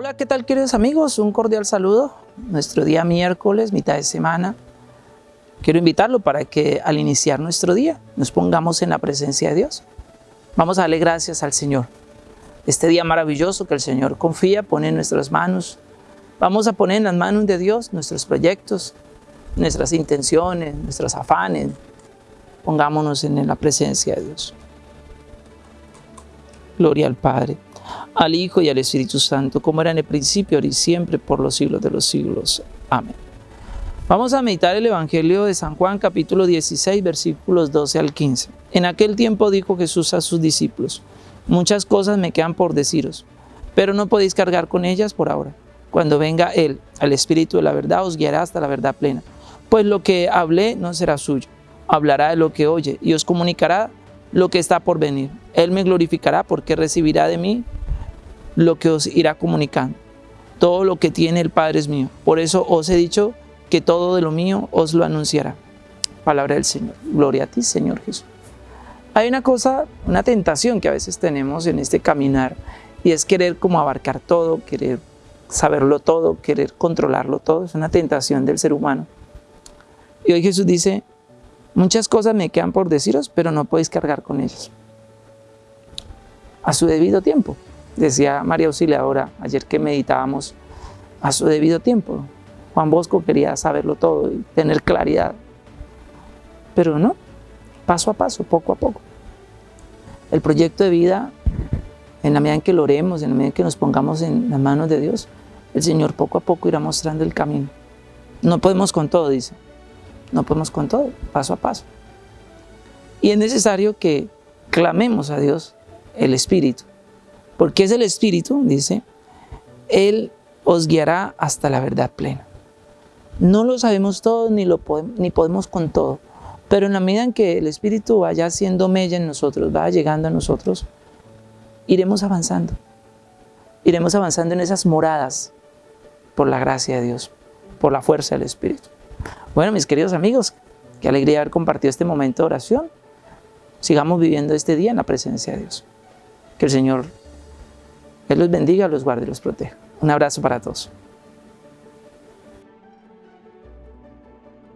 Hola, ¿qué tal queridos amigos? Un cordial saludo. Nuestro día miércoles, mitad de semana. Quiero invitarlo para que al iniciar nuestro día nos pongamos en la presencia de Dios. Vamos a darle gracias al Señor. Este día maravilloso que el Señor confía, pone en nuestras manos. Vamos a poner en las manos de Dios nuestros proyectos, nuestras intenciones, nuestros afanes. Pongámonos en la presencia de Dios. Gloria al Padre al Hijo y al Espíritu Santo, como era en el principio, ahora y siempre, por los siglos de los siglos. Amén. Vamos a meditar el Evangelio de San Juan, capítulo 16, versículos 12 al 15. En aquel tiempo dijo Jesús a sus discípulos, muchas cosas me quedan por deciros, pero no podéis cargar con ellas por ahora. Cuando venga Él, al Espíritu de la verdad, os guiará hasta la verdad plena. Pues lo que hablé no será suyo, hablará de lo que oye y os comunicará lo que está por venir. Él me glorificará porque recibirá de mí lo que os irá comunicando. Todo lo que tiene el Padre es mío. Por eso os he dicho que todo de lo mío os lo anunciará. Palabra del Señor. Gloria a ti, Señor Jesús. Hay una cosa, una tentación que a veces tenemos en este caminar y es querer como abarcar todo, querer saberlo todo, querer controlarlo todo. Es una tentación del ser humano. Y hoy Jesús dice, muchas cosas me quedan por deciros, pero no podéis cargar con ellas. A su debido tiempo. Decía María Auxiliadora ayer que meditábamos a su debido tiempo. Juan Bosco quería saberlo todo y tener claridad. Pero no, paso a paso, poco a poco. El proyecto de vida, en la medida en que lo oremos, en la medida en que nos pongamos en las manos de Dios, el Señor poco a poco irá mostrando el camino. No podemos con todo, dice. No podemos con todo, paso a paso. Y es necesario que clamemos a Dios el Espíritu porque es el Espíritu, dice, Él os guiará hasta la verdad plena. No lo sabemos todo ni, lo podemos, ni podemos con todo, pero en la medida en que el Espíritu vaya haciendo mella en nosotros, vaya llegando a nosotros, iremos avanzando. Iremos avanzando en esas moradas por la gracia de Dios, por la fuerza del Espíritu. Bueno, mis queridos amigos, qué alegría haber compartido este momento de oración. Sigamos viviendo este día en la presencia de Dios. Que el Señor él los bendiga, los guarde y los proteja. Un abrazo para todos.